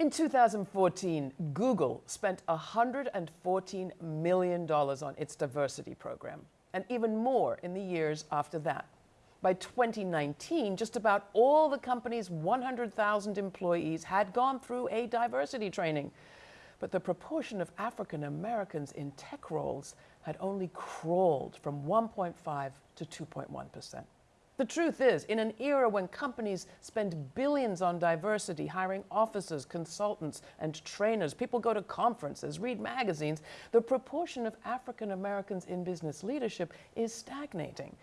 In 2014, Google spent $114 million on its diversity program, and even more in the years after that. By 2019, just about all the company's 100,000 employees had gone through a diversity training. But the proportion of African Americans in tech roles had only crawled from 1.5 to 2.1 percent. The truth is, in an era when companies spend billions on diversity, hiring officers, consultants, and trainers, people go to conferences, read magazines, the proportion of African Americans in business leadership is stagnating.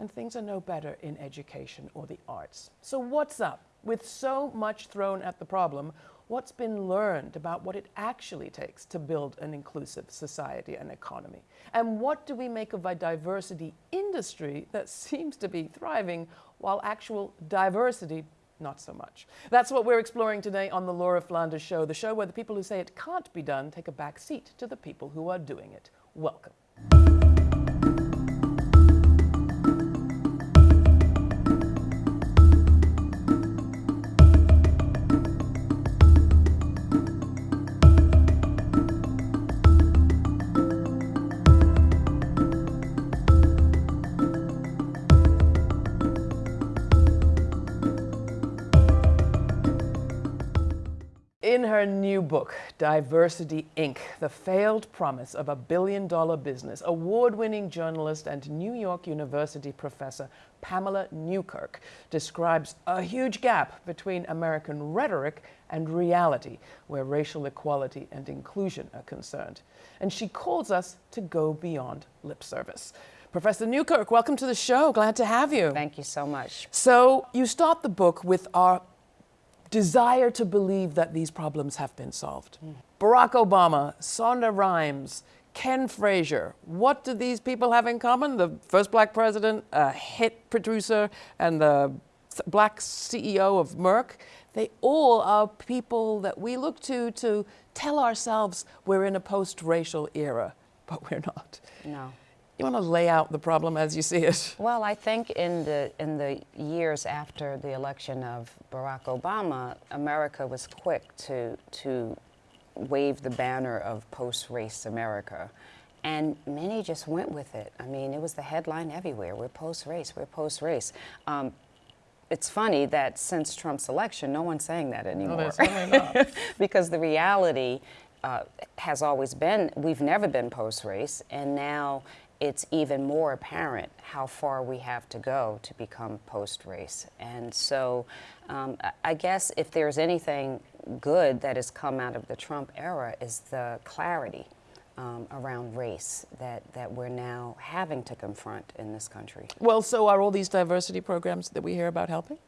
And things are no better in education or the arts. So what's up? With so much thrown at the problem, what's been learned about what it actually takes to build an inclusive society and economy? And what do we make of a diversity industry that seems to be thriving while actual diversity not so much. That's what we're exploring today on the Laura Flanders Show, the show where the people who say it can't be done take a back seat to the people who are doing it. Welcome. In her new book, Diversity Inc., The Failed Promise of a Billion Dollar Business, award-winning journalist and New York University professor Pamela Newkirk describes a huge gap between American rhetoric and reality where racial equality and inclusion are concerned. And she calls us to go beyond lip service. Professor Newkirk, welcome to the show. Glad to have you. Thank you so much. So you start the book with our desire to believe that these problems have been solved. Mm. Barack Obama, Shonda Rhimes, Ken Frazier, what do these people have in common? The first black president, a hit producer, and the black CEO of Merck. They all are people that we look to to tell ourselves we're in a post-racial era, but we're not. No. You want to lay out the problem as you see it? Well, I think in the, in the years after the election of Barack Obama, America was quick to, to wave the banner of post-race America. And many just went with it. I mean, it was the headline everywhere. We're post-race, we're post-race. Um, it's funny that since Trump's election, no one's saying that anymore. No, because the reality uh, has always been, we've never been post-race, and now it's even more apparent how far we have to go to become post-race. And so um, I guess if there's anything good that has come out of the Trump era is the clarity um, around race that, that we're now having to confront in this country. Well, so are all these diversity programs that we hear about helping?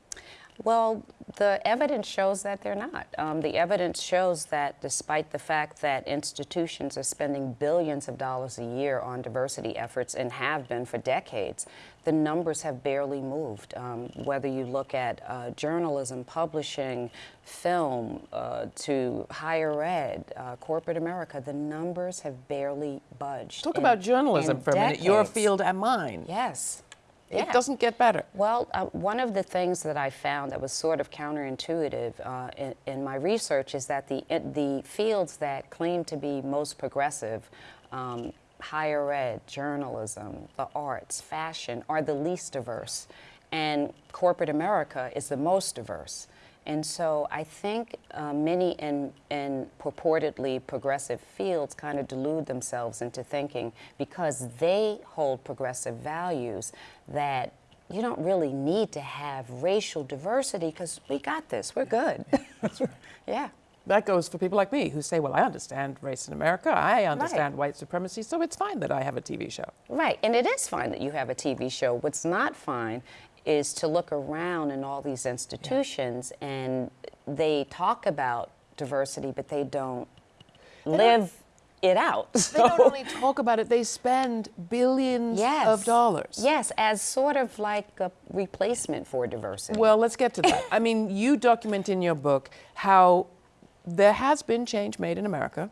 Well, the evidence shows that they're not. Um, the evidence shows that despite the fact that institutions are spending billions of dollars a year on diversity efforts and have been for decades, the numbers have barely moved. Um, whether you look at uh, journalism, publishing, film, uh, to higher ed, uh, corporate America, the numbers have barely budged. Talk in, about journalism for a minute, your field and mine. Yes. Yeah. It doesn't get better. Well, uh, one of the things that I found that was sort of counterintuitive uh, in, in, my research is that the, the fields that claim to be most progressive, um, higher ed, journalism, the arts, fashion, are the least diverse. And corporate America is the most diverse. And so I think uh, many in, in purportedly progressive fields kind of delude themselves into thinking because they hold progressive values that you don't really need to have racial diversity because we got this, we're good. Right. yeah. That goes for people like me who say, well, I understand race in America, I understand right. white supremacy, so it's fine that I have a TV show. Right, and it is fine that you have a TV show. What's not fine is to look around in all these institutions yeah. and they talk about diversity, but they don't they live don't, it out. They don't only talk about it, they spend billions yes. of dollars. Yes, as sort of like a replacement for diversity. Well, let's get to that. I mean, you document in your book how there has been change made in America,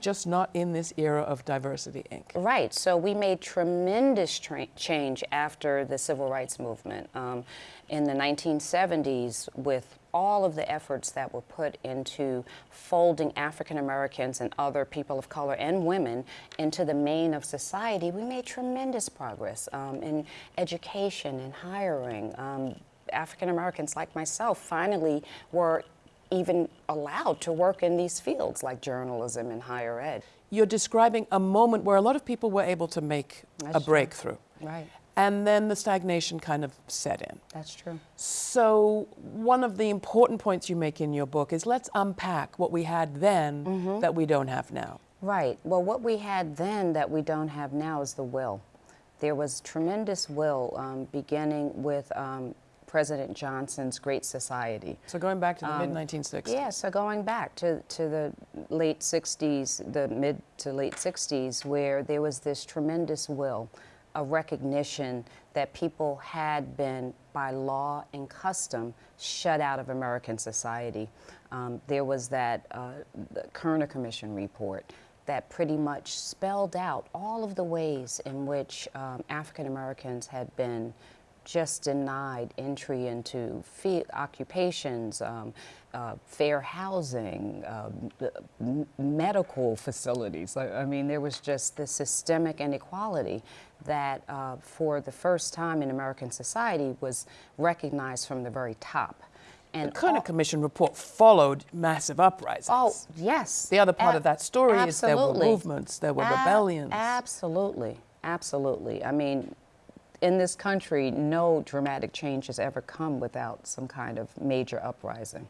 just not in this era of Diversity Inc. Right. So we made tremendous tra- change after the civil rights movement um, in the 1970s with all of the efforts that were put into folding African Americans and other people of color and women into the main of society. We made tremendous progress um, in education and hiring. Um, African Americans like myself finally were even allowed to work in these fields like journalism and higher ed. You're describing a moment where a lot of people were able to make That's a true. breakthrough. Right. And then the stagnation kind of set in. That's true. So, one of the important points you make in your book is let's unpack what we had then Mm-hmm. that we don't have now. Right. Well, what we had then that we don't have now is the will. There was tremendous will um, beginning with um, President Johnson's Great Society. So, going back to the Um, mid 1960s. Yeah, so going back to, to the late 60s, the mid to late 60s, where there was this tremendous will, a recognition that people had been, by law and custom, shut out of American society. Um, there was that uh, the Kerner Commission report that pretty much spelled out all of the ways in which um, African Americans had been just denied entry into occupations, um, uh, fair housing, um, medical facilities. I, I mean, there was just this systemic inequality that, uh, for the first time in American society, was recognized from the very top. And The Kerner all- Commission report followed massive uprisings. Oh, yes. The other part A- of that story is there were movements, there were A- rebellions. Absolutely, absolutely. I mean, in this country, no dramatic change has ever come without some kind of major uprising.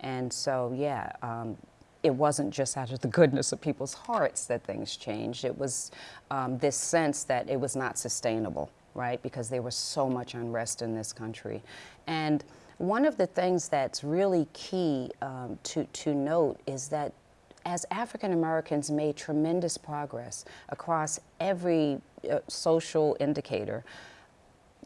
And so, yeah, um, it wasn't just out of the goodness of people's hearts that things changed. It was um, this sense that it was not sustainable, right? Because there was so much unrest in this country. And one of the things that's really key um, to, to note is that as African Americans made tremendous progress across every uh, social indicator,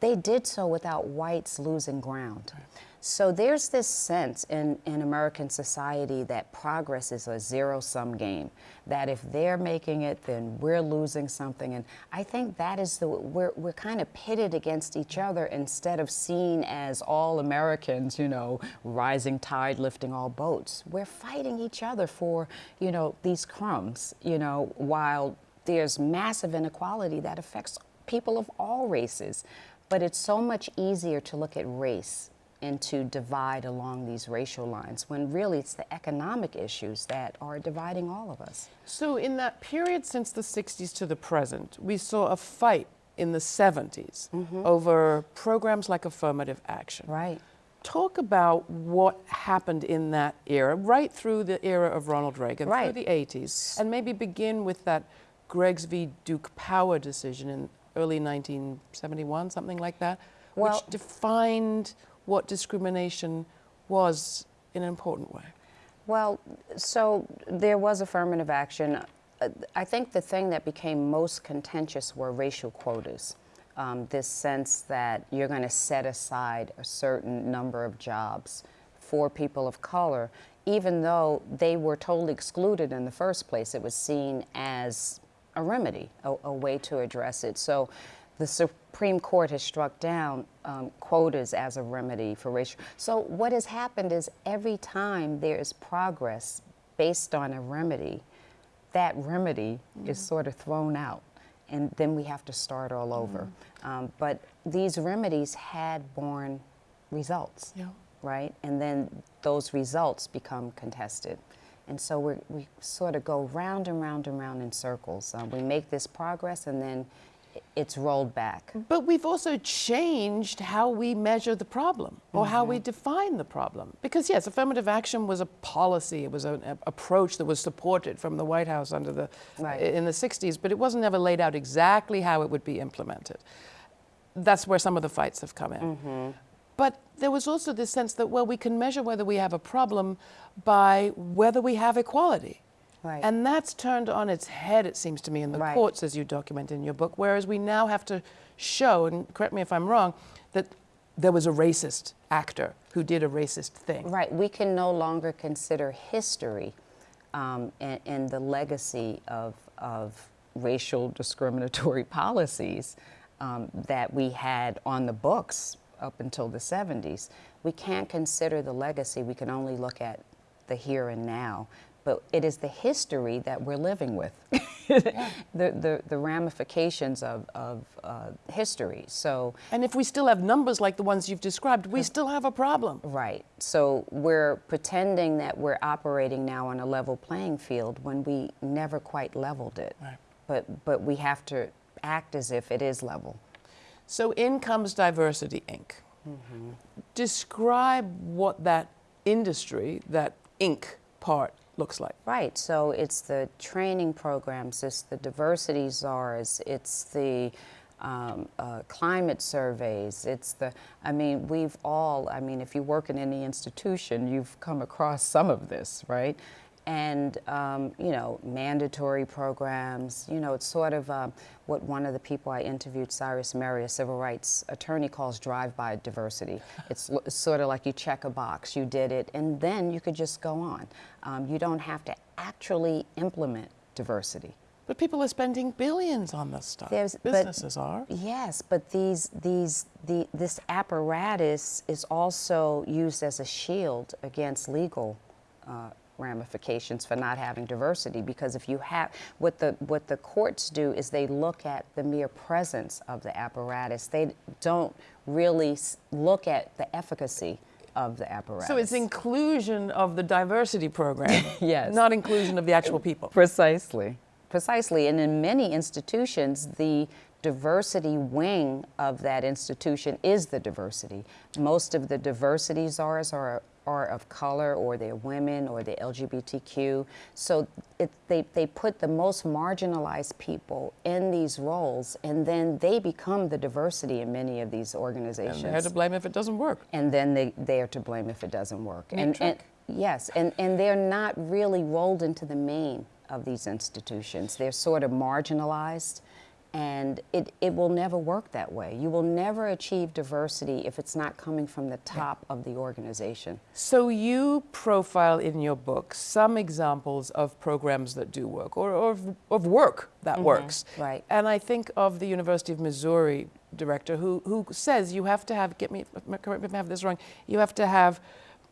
they did so without whites losing ground. So there's this sense in, in American society that progress is a zero sum game, that if they're making it, then we're losing something. And I think that is the, we're, we're kind of pitted against each other instead of seen as all Americans, you know, rising tide lifting all boats. We're fighting each other for, you know, these crumbs, you know, while there's massive inequality that affects people of all races. But it's so much easier to look at race and to divide along these racial lines when really it's the economic issues that are dividing all of us. So, in that period since the 60s to the present, we saw a fight in the 70s mm-hmm. over programs like affirmative action. Right. Talk about what happened in that era, right through the era of Ronald Reagan, Right. through the 80s, and maybe begin with that Griggs v. Duke Power decision in early 1971, something like that, Well- which defined what discrimination was in an important way. Well, so there was affirmative action. I think the thing that became most contentious were racial quotas. Um, this sense that you're going to set aside a certain number of jobs for people of color, even though they were totally excluded in the first place. It was seen as a remedy, a, a way to address it. So the Supreme Court has struck down um, quotas as a remedy for racial. So what has happened is every time there is progress based on a remedy, that remedy is sort of thrown out, and then we have to start all over. Um, but these remedies had borne results, Yeah. right? And then those results become contested. And so we we sort of go round and round and round in circles. Uh, we make this progress, and then it's rolled back. But we've also changed how we measure the problem or how we mm-hmm. define the problem. Because, yes, affirmative action was a policy, it was an a- approach that was supported from the White House under the, Right. in the 60s, but it wasn't ever laid out exactly how it would be implemented. That's where some of the fights have come in. Mm-hmm. But there was also this sense that, well, we can measure whether we have a problem by whether we have equality. Right. And that's turned on its head, it seems to me, in the Right. courts, as you document in your book, whereas we now have to show, and correct me if I'm wrong, that there was a racist actor who did a racist thing. Right. We can no longer consider history um, and, and the legacy of, of racial discriminatory policies um, that we had on the books up until the 70s. We can't consider the legacy. We can only look at the here and now. But it is the history that we're living with, the, the, the ramifications of, of uh, history. So And if we still have numbers like the ones you've described, we still have a problem. Right. So we're pretending that we're operating now on a level playing field when we never quite leveled it. Right. But but we have to act as if it is level. So in comes Diversity Inc. Describe what that industry, that Inc. part, looks like. Right. So it's the training programs, it's the diversity czars, it's the um, uh, climate surveys. It's the, I mean, we've all, I mean, if you work in any institution, you've come across some of this, right? And, um, you know, mandatory programs, you know, it's sort of um, what one of the people I interviewed, Cyrus Mehri, a civil rights attorney, calls drive-by diversity. It's, it's sort of like you check a box, you did it, and then you could just go on. Um, you don't have to actually implement diversity. But people are spending billions on this stuff. There's- but- Businesses are. Yes, but these, these, the, this apparatus is also used as a shield against legal uh, ramifications for not having diversity. Because if you have, what the, what the courts do is they look at the mere presence of the apparatus. They don't really look at the efficacy of the apparatus. So it's inclusion of the diversity program, Yes. not inclusion of the actual people. Precisely. Precisely. And in many institutions, the diversity wing of that institution is the diversity. Most of the diversity czars are, are of color, or they're women, or they're LGBTQ. So it, they, they put the most marginalized people in these roles, and then they become the diversity in many of these organizations And they're to blame if it doesn't work. and then they, they are to blame if it doesn't work. And, and yes, and, and they're not really rolled into the main of these institutions. They're sort of marginalized, and it, it will never work that way. You will never achieve diversity if it's not coming from the top of the organization. So you profile in your book some examples of programs that do work or, or of, of work that works. right. And I think of the University of Missouri director who, who says you have to have, get me, correct me if I have this wrong, you have to have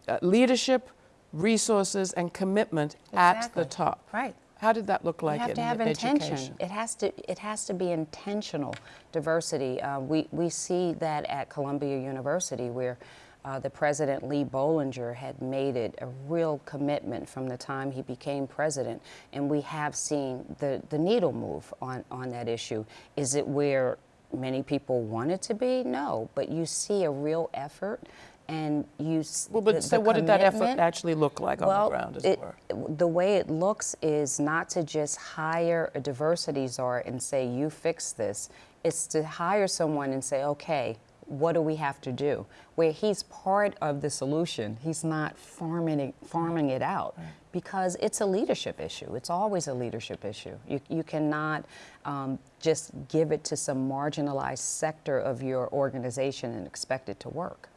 uh, leadership, resources, and commitment at the top. Right. How did that look like you have to have education? intention. It has to. It has to be intentional diversity. Uh, we we see that at Columbia University, where uh, the president Lee Bollinger had made it a real commitment from the time he became president, and we have seen the the needle move on on that issue. Is it where many people want it to be? No, but you see a real effort. And you, Well, but the- so the what did that effort actually look like on the ground, as it, it were? the way it looks is not to just hire a diversity czar and say, you fix this. It's to hire someone and say, okay, what do we have to do? Where he's part of the solution, he's not farming it, farming it out because it's a leadership issue. It's always a leadership issue. You, you cannot um, just give it to some marginalized sector of your organization and expect it to work.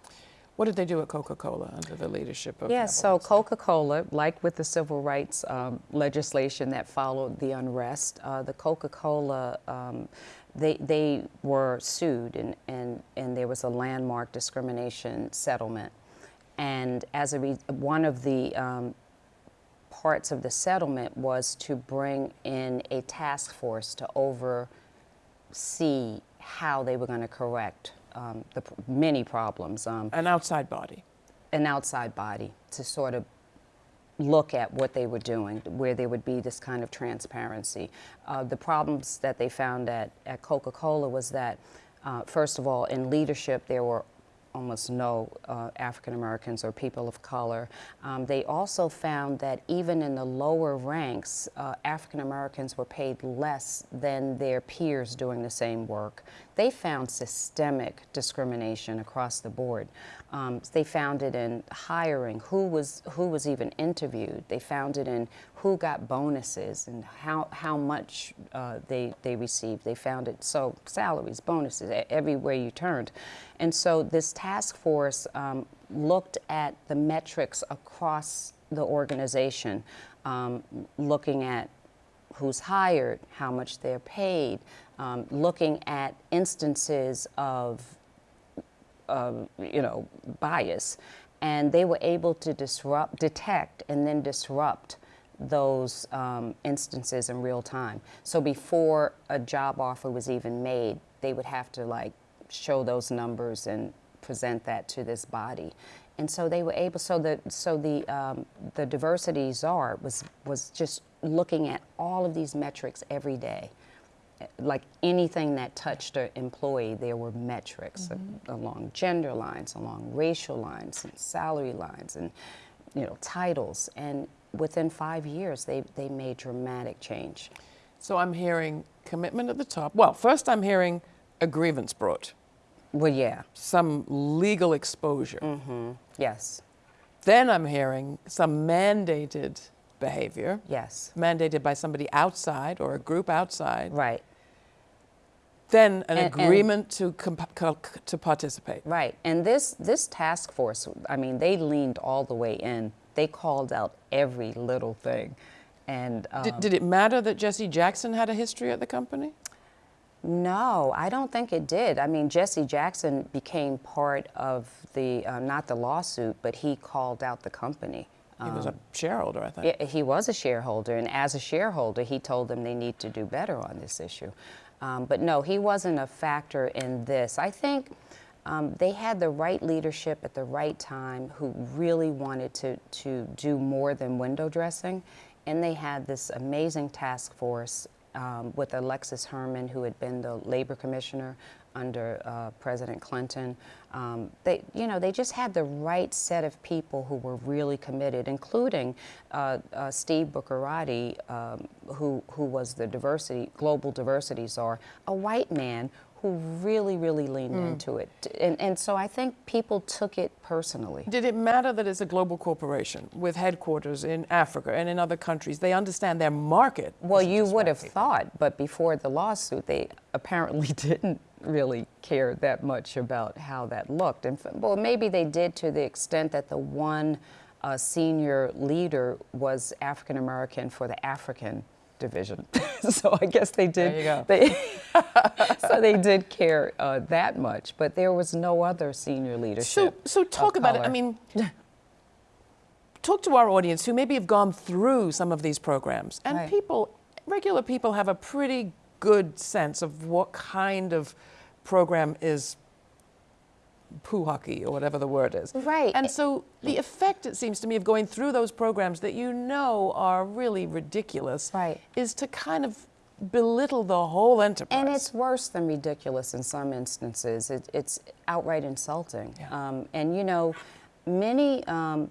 What did they do at Coca-Cola under the leadership of Yes, so Coca-Cola, like with the civil rights um, legislation that followed the unrest, uh, the Coca-Cola, um, they, they were sued and, and, and there was a landmark discrimination settlement. And as a re- one of the um, parts of the settlement was to bring in a task force to oversee how they were going to correct um, the many problems. Um, An outside body. an outside body to sort of look at what they were doing, where there would be this kind of transparency. Uh, the problems that they found at, at Coca Cola was that, uh, first of all, in leadership, there were almost no uh, African Americans or people of color. Um, they also found that even in the lower ranks, uh, African Americans were paid less than their peers doing the same work. they found systemic discrimination across the board. Um, they found it in hiring, who was who was even interviewed. They found it in who got bonuses and how how much uh, they they received. They found it so salaries, bonuses, everywhere you turned, and so this task force um, looked at the metrics across the organization, um, looking at who's hired, how much they're paid, um, looking at instances of, you know, bias. And they were able to disrupt, detect, and then disrupt those um, instances in real time. So before a job offer was even made, they would have to like show those numbers and present that to this body. And so they were able, so the, so the, um, the diversity czar was, was just looking at all of these metrics every day. Like anything that touched an employee, there were metrics mm-hmm. along gender lines, along racial lines, and salary lines, and you know titles. And within five years, they they made dramatic change. So I'm hearing commitment at the top. Well, first I'm hearing a grievance brought. Well, yeah. Some legal exposure. Mm-hmm. Yes. Then I'm hearing some mandated behavior. Yes. Mandated by somebody outside or a group outside. Right. Then an and, agreement and, to comp- to participate. Right. And this this task force, I mean, they leaned all the way in. They called out every little thing. And um, did, did it matter that Jesse Jackson had a history at the company? No, I don't think it did. I mean, Jesse Jackson became part of the, uh, not the lawsuit, but he called out the company. He was a um, shareholder, I think. He was a shareholder, and as a shareholder, he told them they need to do better on this issue. Um, but no, he wasn't a factor in this. I think um, they had the right leadership at the right time who really wanted to, to do more than window dressing. And they had this amazing task force um, with Alexis Herman, who had been the labor commissioner under uh, President Clinton. Um, they, you know, they just had the right set of people who were really committed, including uh, uh, Steve Bucherati, um, who, who was the diversity, global diversity czar, a white man who really, really leaned mm. into it. And, and so I think people took it personally. Did it matter that it's a global corporation with headquarters in Africa and in other countries? They understand their market. Well, you would have thought, but before the lawsuit, they apparently didn't really care that much about how that looked. And well, maybe they did to the extent that the one uh, senior leader was African American for the African division. so I guess they did. There you go. They, so they did care uh, that much, but there was no other senior leadership. So, so talk about color. it. I mean, talk to our audience who maybe have gone through some of these programs, and right. people, regular people, have a pretty good sense of what kind of program is poo-hockey or whatever the word is. Right. And so the effect, it seems to me, of going through those programs that you know are really ridiculous right. is to kind of belittle the whole enterprise. And it's worse than ridiculous in some instances. It, it's outright insulting. Yeah. Um, and you know, many um,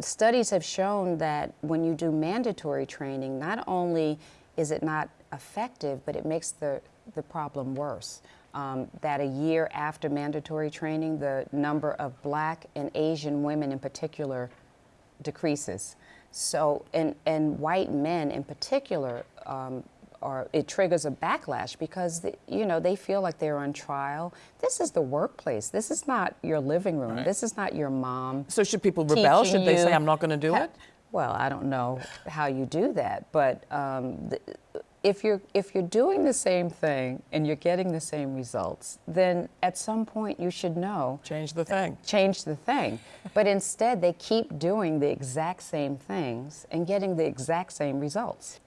studies have shown that when you do mandatory training, not only is it not effective, but it makes the, the problem worse um, that a year after mandatory training, the number of black and Asian women in particular decreases. So, and, and white men in particular, um, are, it triggers a backlash because the, you know they feel like they're on trial. This is the workplace. This is not your living room. Right. This is not your mom. So should people rebel? Should they say, "I'm not going to do it"? Well, I don't know how you do that, but um, the, if you're if you're doing the same thing and you're getting the same results, then at some point you should know change the thing. Change the thing. but instead they keep doing the exact same things and getting the exact same results.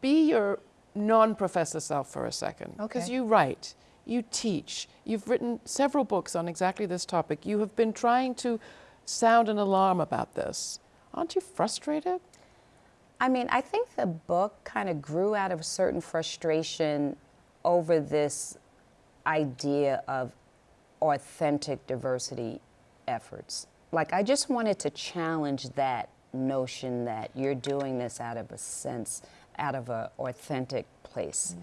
Be your non-professor self for a second. Because you write, you teach, you've written several books on exactly this topic. You have been trying to sound an alarm about this. Aren't you frustrated? I mean, I think the book kind of grew out of a certain frustration over this idea of authentic diversity efforts. Like, I just wanted to challenge that notion that you're doing this out of a sense, out of an authentic place. Mm.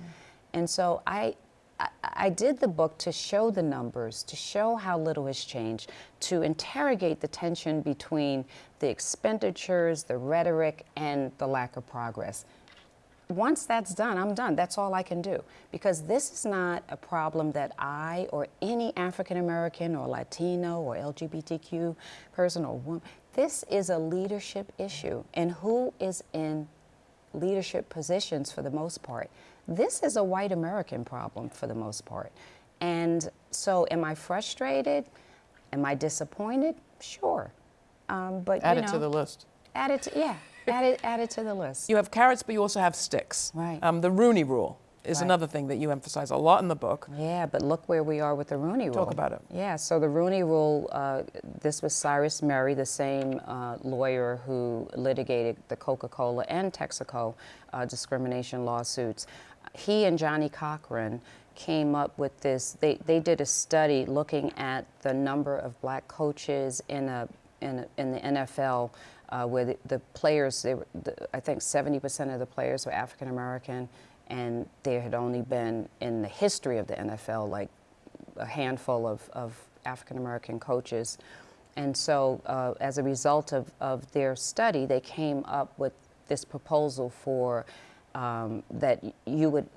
And so I, I, did the book to show the numbers, to show how little has changed, to interrogate the tension between the expenditures, the rhetoric, and the lack of progress. Once that's done, I'm done. That's all I can do. Because this is not a problem that I or any African American or Latino or LGBTQ person or woman, this is a leadership issue. And who is in leadership positions for the most part? This is a white American problem for the most part. And so, am I frustrated? Am I disappointed? Sure. Um, but Add you it know, to the list. Add it, to, yeah. add it, add it to the list. You have carrots, but you also have sticks. Right. Um, the Rooney Rule is Right. another thing that you emphasize a lot in the book. Yeah, but look where we are with the Rooney Rule. Talk about it. Yeah, so the Rooney Rule, uh, this was Cyrus Mehri, the same uh, lawyer who litigated the Coca Cola and Texaco uh, discrimination lawsuits. He and Johnnie Cochran came up with this. They, they did a study looking at the number of black coaches in, a, in, a, in the NFL. Uh, where the, the players, they were, the, I think 70% of the players were African American, and there had only been in the history of the NFL like a handful of, of African American coaches. And so, uh, as a result of, of their study, they came up with this proposal for um, that you would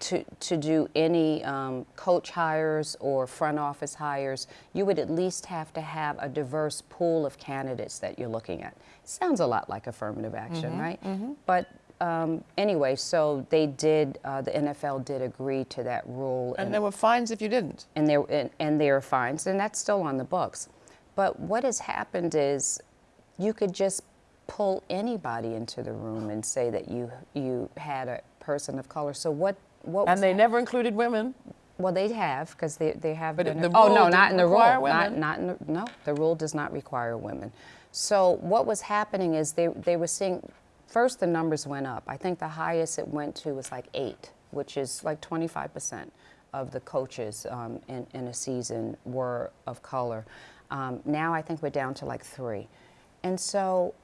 to, to do any um, coach hires or front office hires, you would at least have to have a diverse pool of candidates that you're looking at. Sounds a lot like affirmative action, right? But um, anyway, so they did, uh, the NFL did agree to that rule. And there were fines if you didn't. and there and, and there are fines, and that's still on the books. But what has happened is you could just pull anybody into the room and say that you you had a person of color. So what what was And they hap- never included women. well they have because they they have But been the oh no not in the rule require not not in the, no the rule does not require women. So what was happening is they they were seeing first the numbers went up. I think the highest it went to was like eight, which is like 25 percent of the coaches um, in, in a season were of color. Um, now I think we're down to like three, and so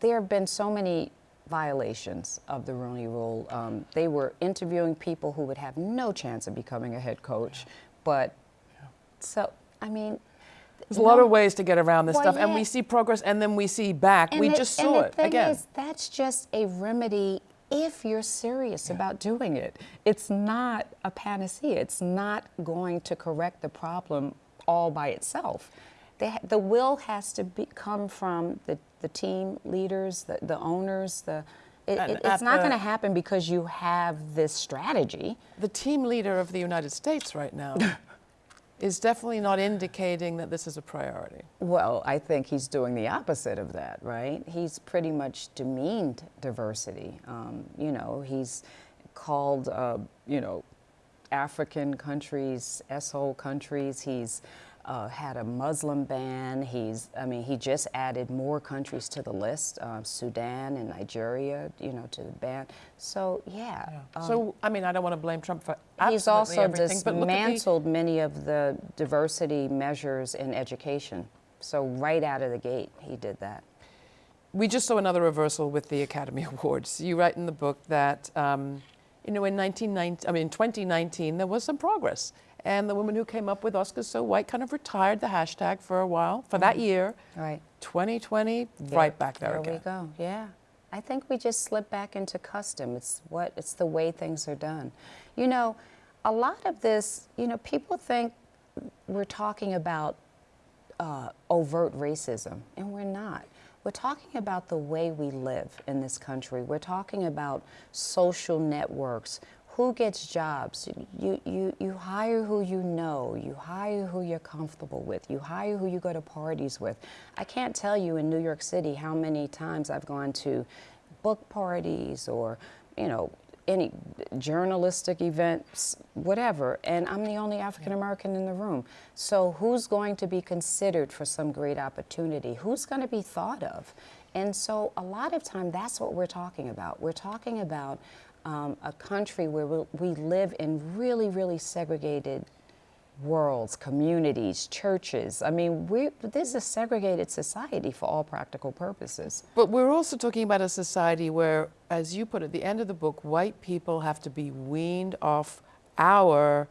there have been so many violations of the Rooney Rule. Um, they were interviewing people who would have no chance of becoming a head coach, but so I mean, There's a lot of ways to get around this Well, stuff, and we see progress, and then we see back. And we the- just saw the it thing again. Is, that's just a remedy if you're serious about doing it. It's not a panacea. It's not going to correct the problem all by itself. They, ha- the will has to be, come from the, the team leaders, the, the owners. The, it, it- it's not going to happen because you have this strategy. the team leader of the United States right now is definitely not indicating that this is a priority. Well, I think he's doing the opposite of that, right? He's pretty much demeaned diversity. Um, you know, he's called, uh, you know, African countries, SO countries. He's uh, had a Muslim ban. He's, I mean, he just added more countries to the list, uh, Sudan and Nigeria, you know, to the ban. So, yeah. um, so, I mean, I don't want to blame Trump for He's absolutely also everything, but look the, dismantled many of the diversity measures in education. So right out of the gate, he did that. we just saw another reversal with the Academy Awards. You write in the book that, um, you know, in 1990, I mean, in 2019, there was some progress. And the woman who came up with Oscars So White kind of retired the hashtag for a while, for that year. Right. 2020, right back there, There again. we go. Yeah. I think we just slip back into custom. It's what it's the way things are done. You know, a lot of this, you know, people think we're talking about uh, overt racism, and we're not. We're talking about the way we live in this country. We're talking about social networks. Who gets jobs? You, you, you hire who you know. You hire who you're comfortable with. You hire who you go to parties with. I can't tell you in New York City how many times I've gone to book parties or, you know, any journalistic events, whatever, and I'm the only African American in the room. So who's going to be considered for some great opportunity? Who's going to be thought of? And so a lot of time, that's what we're talking about. We're talking about um, a country where we, we live in really, really segregated worlds, communities, churches. I mean, we, this is a segregated society for all practical purposes. But we're also talking about a society where, as you put at the end of the book, white people have to be weaned off our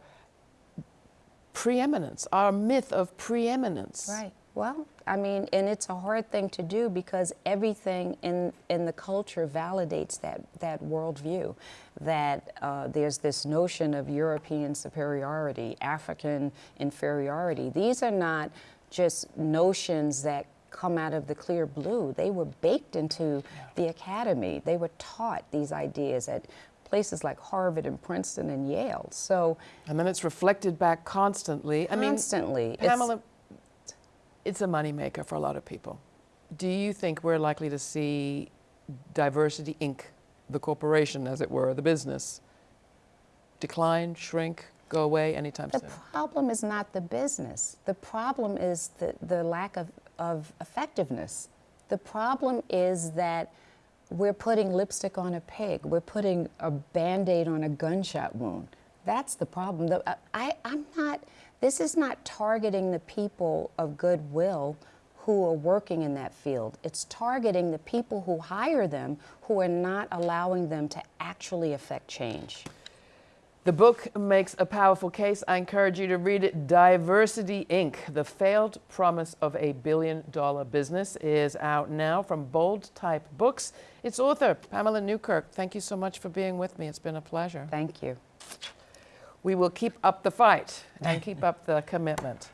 preeminence, our myth of preeminence. Right. Well, I mean, and it's a hard thing to do because everything in, in the culture validates that, that worldview. That uh, there's this notion of European superiority, African inferiority. These are not just notions that come out of the clear blue. They were baked into the academy. They were taught these ideas at places like Harvard and Princeton and Yale. So And then it's reflected back constantly. I mean, constantly, Pamela, it's a moneymaker for a lot of people. Do you think we're likely to see Diversity Inc., the corporation, as it were, the business, decline, shrink, go away anytime The soon? The problem is not the business. The problem is the, the lack of, of effectiveness. The problem is that we're putting lipstick on a pig. We're putting a band aid on a gunshot wound. That's the problem. The, I- I, I'm not, this is not targeting the people of goodwill who are working in that field. It's targeting the people who hire them who are not allowing them to actually affect change. The book makes a powerful case. I encourage you to read it. Diversity Inc., The Failed Promise of a Billion Dollar Business, is out now from Bold Type Books. Its author, Pamela Newkirk, thank you so much for being with me. It's been a pleasure. Thank you. We will keep up the fight and keep up the commitment.